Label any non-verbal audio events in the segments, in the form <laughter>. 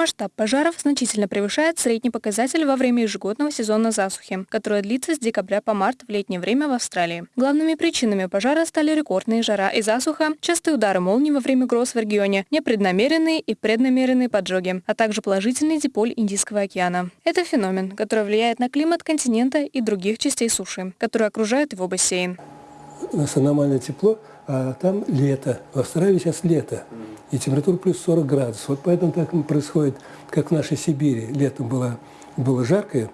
Масштаб пожаров значительно превышает средний показатель во время ежегодного сезона засухи, которая длится с декабря по март в летнее время в Австралии. Главными причинами пожара стали рекордные жара и засуха, частые удары молний во время гроз в регионе, непреднамеренные и преднамеренные поджоги, а также положительный диполь Индийского океана. Это феномен, который влияет на климат континента и других частей суши, которые окружают его бассейн. У нас аномальное тепло, а там лето. В Австралии сейчас лето и температура плюс 40 градусов. Вот поэтому так происходит, как в нашей Сибири. Летом было, было жаркое,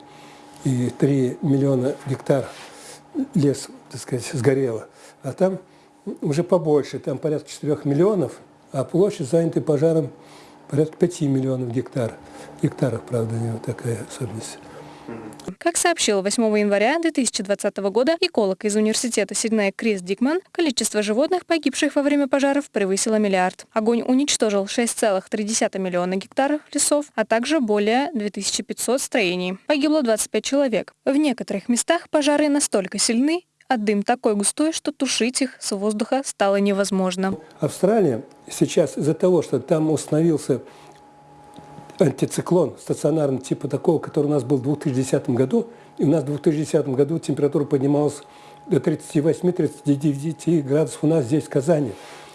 и 3 миллиона гектар лес, так сказать, сгорело. А там уже побольше, там порядка 4 миллионов, а площадь, занятая пожаром, порядка 5 миллионов гектар. Гектаров, правда, у него такая особенность. Как сообщил 8 января 2020 года эколог из университета Сиднея Крис Дикман, количество животных, погибших во время пожаров, превысило миллиард. Огонь уничтожил 6,3 миллиона гектаров лесов, а также более 2500 строений. Погибло 25 человек. В некоторых местах пожары настолько сильны, а дым такой густой, что тушить их с воздуха стало невозможно. Австралия сейчас из-за того, что там установился антициклон стационарный, типа такого, который у нас был в 2010 году. И у нас в 2010 году температура поднималась до 38-39 градусов у нас здесь, в Казани.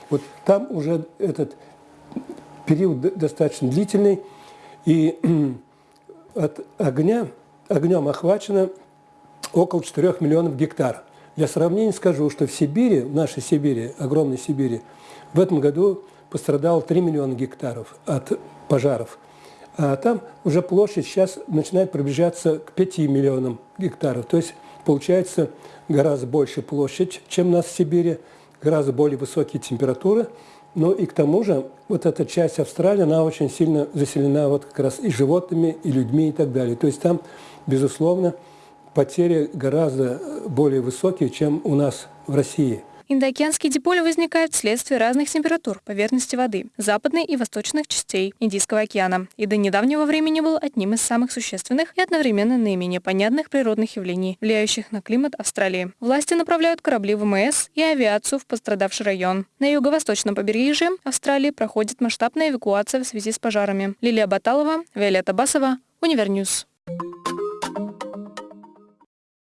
Вот там уже этот период достаточно длительный, и <clears throat> от огня, огнем охвачено около 4 миллионов гектар. Для сравнения скажу, что в Сибири, в нашей Сибири, огромной Сибири, в этом году пострадало 3 миллиона гектаров от пожаров. А там уже площадь сейчас начинает приближаться к 5 миллионам гектаров. То есть получается гораздо больше площадь, чем у нас в Сибири, гораздо более высокие температуры. Ну и к тому же вот эта часть Австралии, она очень сильно заселена вот как раз и животными, и людьми и так далее. То есть там, безусловно, потери гораздо более высокие, чем у нас в России. Индоокеанский диполь возникает вследствие разных температур поверхности воды, западной и восточных частей Индийского океана, и до недавнего времени был одним из самых существенных и одновременно наименее понятных природных явлений, влияющих на климат Австралии. Власти направляют корабли ВМС и авиацию в пострадавший район. На юго-восточном побережье Австралии проходит масштабная эвакуация в связи с пожарами. Лилия Баталова, Виолетта Басова, Univer News.